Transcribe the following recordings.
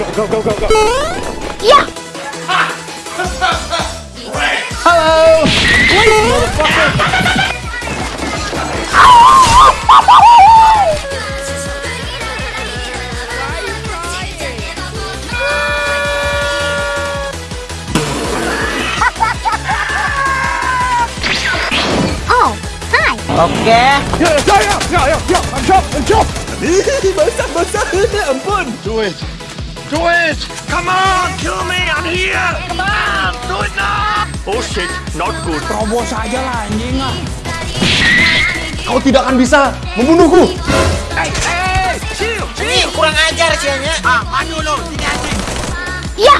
Go, go, go, go, go. Yeah! Hello! Oh, ok Yeah, yeah, yeah, yeah, yeah, I'm jump, I'm jump Barusan, barusan, ampun Do it Do it! Come on! Kill me! I'm here! Come on! Do it now! Oh shit! Not good. Terobos aja lah, anjing ah. Kau tidak akan bisa membunuhku. Ini kurang ajar sianya. Ah, maju lo. Sini anjing. Yeah!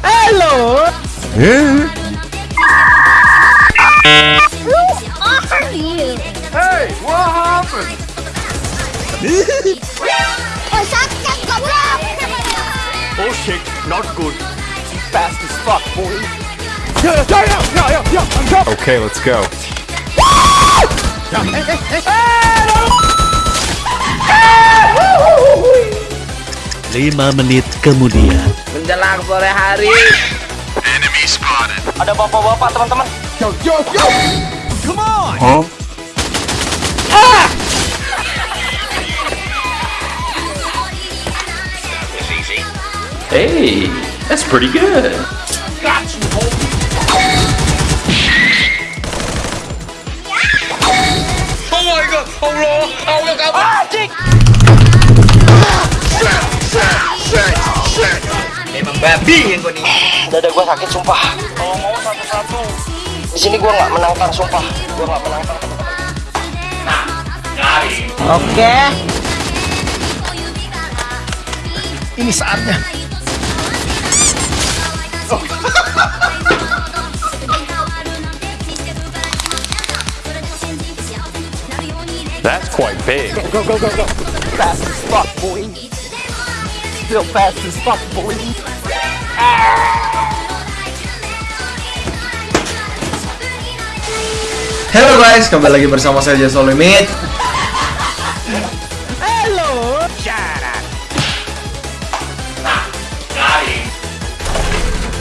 Halo. Who are you? Hey! What happened? Oh, sakit goblok! Oh shit! Not good. Fast as fuck, boy. I'm shot! Okay, let's go. Lima menit kemudian. Menjelang sore hari. Enemy spotted. Ada bapak-bapak, teman-teman. Yo, yo, yo! Come on! Huh? Ah! Hey, that's pretty good. Oh my god! Allah! Allah kamu! Anjing. Memang babi yang gue nih. Dada gue sakit sumpah. Kalau mau satu-satu. Di sini gue nggak menangkan sumpah. Gue nggak menangkan. Oke. Ini saatnya. That's quite big. Go, go, go, go. Fast as fuck, boy. Still fast as fuck, boy. Halo guys, kembali lagi bersama saya Jason Limit. Hello, Jara.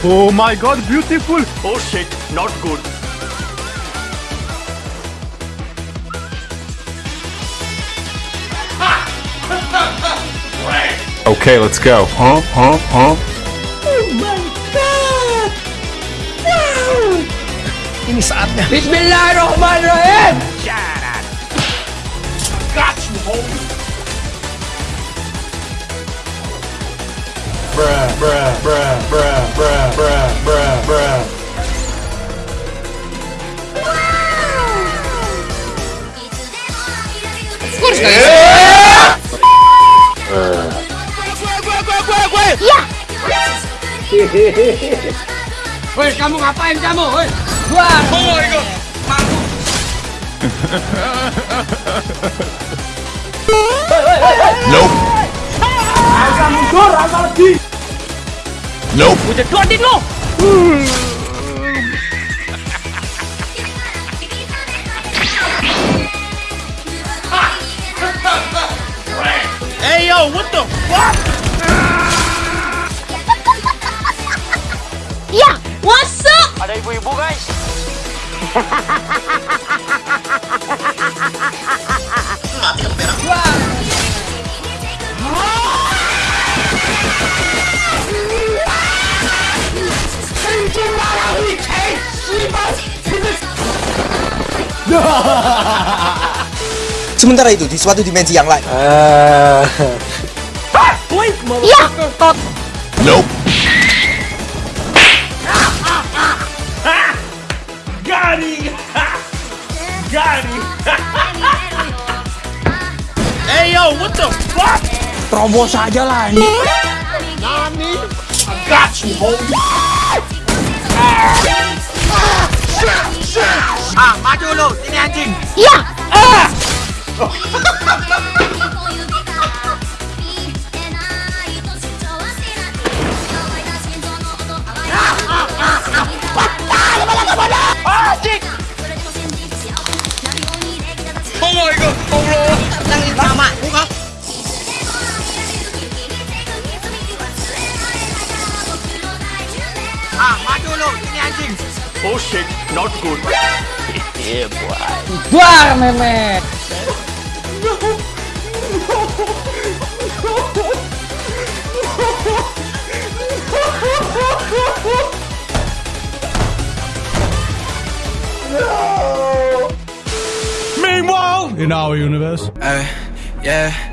Oh my god, beautiful! Oh shit! Not good. Okay, let's go. Huh? Huh? Huh? Ini saatnya. Bismillahirrahmanirrahim. Yeah! Woi, kamu ngapain kamu? Woi. Wah, boy kok. Mampu. Nope. Alsa mundur, Alsa lebih. Nope. Udah doain lo. Hey yo, what the fuck? Ada ibu-ibu guys. Sementara itu di suatu dimensi yang lain. Yeah! Nope. Got him! hey yo! What the fuck? Terobos aja lah, anjing. I got you, homie! Ah, maju lo. Sini anjing. Yeah! Anjing. my shit, not good. Buar memet. Meanwhile, in our universe. Uh, yeah.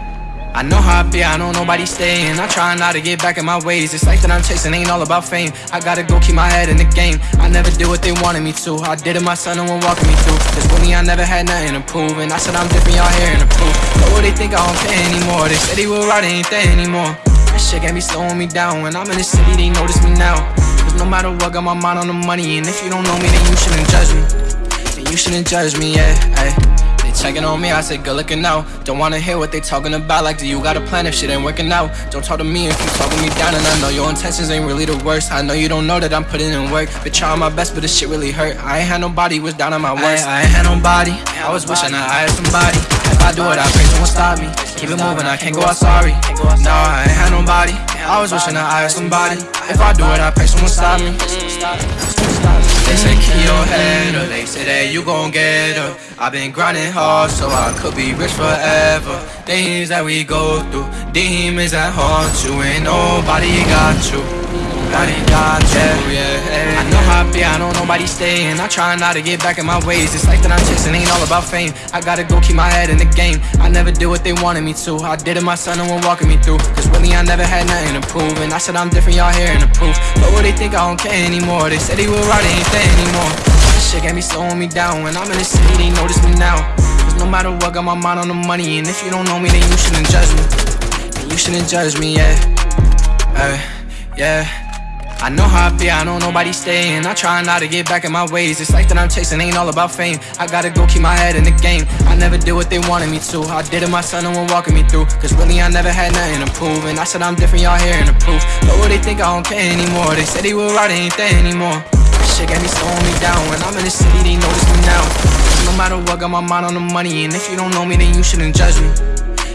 I know how I be, I know nobody's staying. I try not to get back in my ways. This life that I'm chasing ain't all about fame. I gotta go keep my head in the game. I never did what they wanted me to. I did it, my son, no one walking me through. Cause me, I never had nothing to prove. And I said I'm different, y'all hearing the proof. But what they think I don't care anymore. They said they will ride, it ain't there anymore. That shit got me slowing me down. When I'm in the city, they notice me now. Cause no matter what, got my mind on the money. And if you don't know me, then you shouldn't judge me. Then you shouldn't judge me, yeah. Ay. Checking on me, I say good looking out. Don't wanna hear what they talking about. Like, do you got a plan if shit ain't working out? Don't talk to me if you talking me down, and I know your intentions ain't really the worst. I know you don't know that I'm putting in work. Been trying my best, but this shit really hurt. I ain't had nobody was down on my worst. I, I ain't had nobody. I was wishing I had somebody. If I do it, I pray someone stop me. Keep it moving, I can't go out sorry. No, I ain't had nobody. I was wishing I had somebody. If I do it, I pray someone stop me. They say keep your head up, they say that you gon' get up. I've been grinding hard so I could be rich forever. Things that we go through, demons that haunt you, and nobody got you. Yeah. I know how I be, I know nobody staying. I try not to get back in my ways. This life that I'm chasing ain't all about fame. I gotta go keep my head in the game. I never did what they wanted me to. I did it, my son, no one walking me through. Cause really, I never had nothing to prove. And I said I'm different, y'all hearing the proof. But what they think I don't care anymore. They said they will ride, it ain't there anymore. This shit got me slowing me down. When I'm in the city, they notice me now. Cause no matter what, got my mind on the money. And if you don't know me, then you shouldn't judge me. You shouldn't judge me, yeah. Uh, yeah. I know how I be, I know nobody's staying. I try not to get back in my ways. This life that I'm chasing ain't all about fame. I gotta go keep my head in the game. I never did what they wanted me to. I did it, my son, no one walking me through. Cause really, I never had nothing to prove. And I said I'm different, y'all hearing the proof. But what they think I don't care anymore. They said they will ride, it ain't there anymore. Shit got me slowing me down. When I'm in the city, they notice me now. No matter what, got my mind on the money. And if you don't know me, then you shouldn't judge me.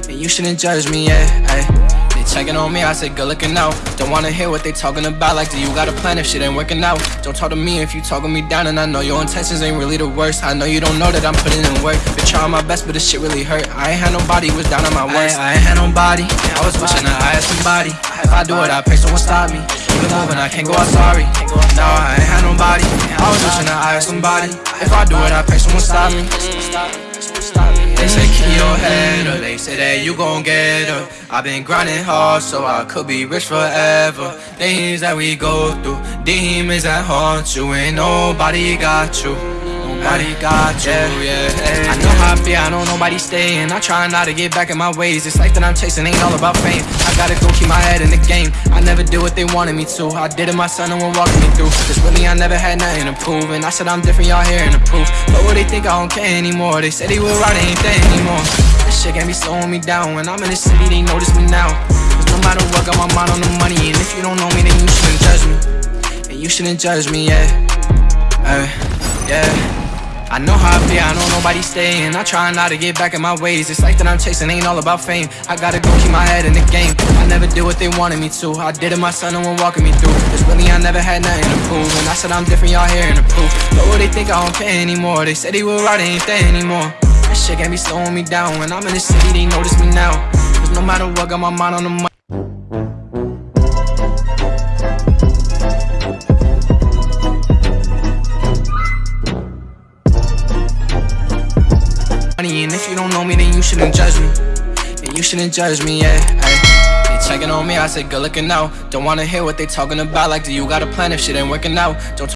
Then you shouldn't judge me, yeah. Ay. Checking on me, I say good looking out. Don't wanna hear what they talking about. Like, do you got a plan if shit ain't working out? Don't talk to me if you talking me down, and I know your intentions ain't really the worst. I know you don't know that I'm putting in work. Been trying my best, but this shit really hurt. I ain't had nobody was down on my worst. I, I ain't had nobody. I was wishing that I had somebody. If I do it, I pray someone stop me. Keep moving, I can't go out sorry. No, I ain't had nobody. I was wishing that I had somebody. If I do it, I pray someone stop me. They say keep your head up, they say that you gon' get up. I've been grinding hard so I could be rich forever. Things that we go through, demons that haunt you, and nobody got you. Nobody got you, yeah. I know how I be, I know nobody's staying. I try not to get back in my ways. This life that I'm chasing ain't all about fame. I gotta go keep my head in the game. I never did what they wanted me to. I did it, my son, no one walking me through. Cause really, I never had nothing to prove. And I said I'm different, y'all hearing the proof. But what they think I don't care anymore. They said they will ride, there anymore. This shit got me slowing me down. When I'm in the city, they notice me now. Cause no matter what, got my mind on the money. And if you don't know me, then you shouldn't judge me. And you shouldn't judge me, yeah. Uh, yeah. I know how I feel, I know nobody's staying. I try not to get back in my ways. This life that I'm chasing ain't all about fame. I gotta go keep my head in the game. I never did what they wanted me to. I did it, my son, no one walking me through. Cause really, I never had nothing to prove. When I said I'm different, y'all hearing the proof. But what they think I don't care anymore. They said they ride, it ain't there anymore. That shit got me slowing me down. When I'm in the city, they notice me now. Cause no matter what, got my mind on the money, shouldn't judge me, yeah. Ay. They checking on me, I say good looking out. Don't wanna hear what they talking about. Like, do you got a plan if shit ain't working out? Don't